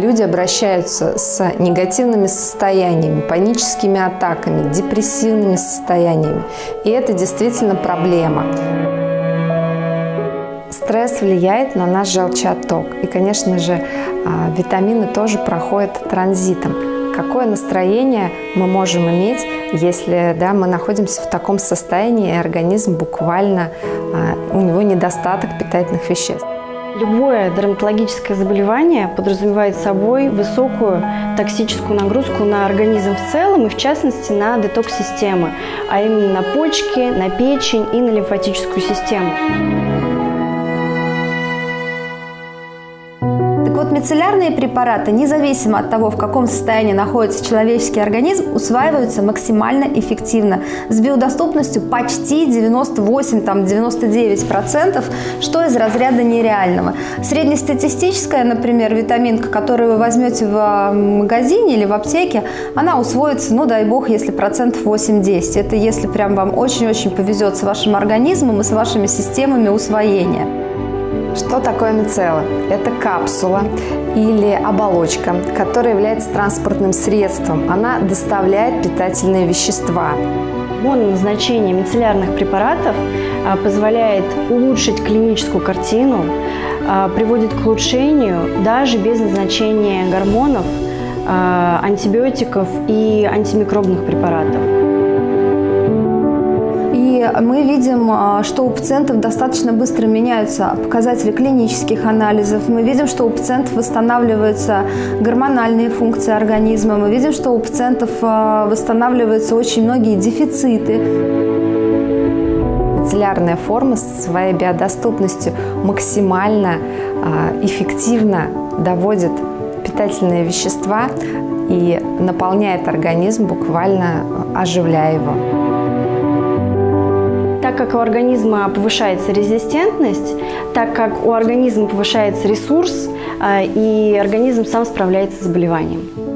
Люди обращаются с негативными состояниями, паническими атаками, депрессивными состояниями. И это действительно проблема. Стресс влияет на наш желчеотток. И, конечно же, а, витамины тоже проходят транзитом. Какое настроение мы можем иметь, если да, мы находимся в таком состоянии, и организм буквально, а, у него недостаток питательных веществ. Любое дерматологическое заболевание подразумевает собой высокую токсическую нагрузку на организм в целом и в частности на детокс-системы, а именно на почки, на печень и на лимфатическую систему. Мицеллярные препараты, независимо от того, в каком состоянии находится человеческий организм, усваиваются максимально эффективно, с биодоступностью почти 98-99%, что из разряда нереального. Среднестатистическая, например, витаминка, которую вы возьмете в магазине или в аптеке, она усвоится, ну дай бог, если процентов 8-10. Это если прям вам очень-очень повезет с вашим организмом и с вашими системами усвоения. Что такое мицелла? Это капсула или оболочка, которая является транспортным средством. Она доставляет питательные вещества. Мононазначение мицеллярных препаратов а, позволяет улучшить клиническую картину, а, приводит к улучшению даже без назначения гормонов, а, антибиотиков и антимикробных препаратов мы видим, а, что у пациентов достаточно быстро меняются показатели клинических анализов. Мы видим, что у пациентов восстанавливаются гормональные функции организма. Мы видим, что у пациентов а, восстанавливаются очень многие дефициты. Мицеллярная форма своей биодоступностью максимально а, эффективно доводит питательные вещества и наполняет организм, буквально оживляя его. Так как у организма повышается резистентность, так как у организма повышается ресурс, а, и организм сам справляется с заболеванием.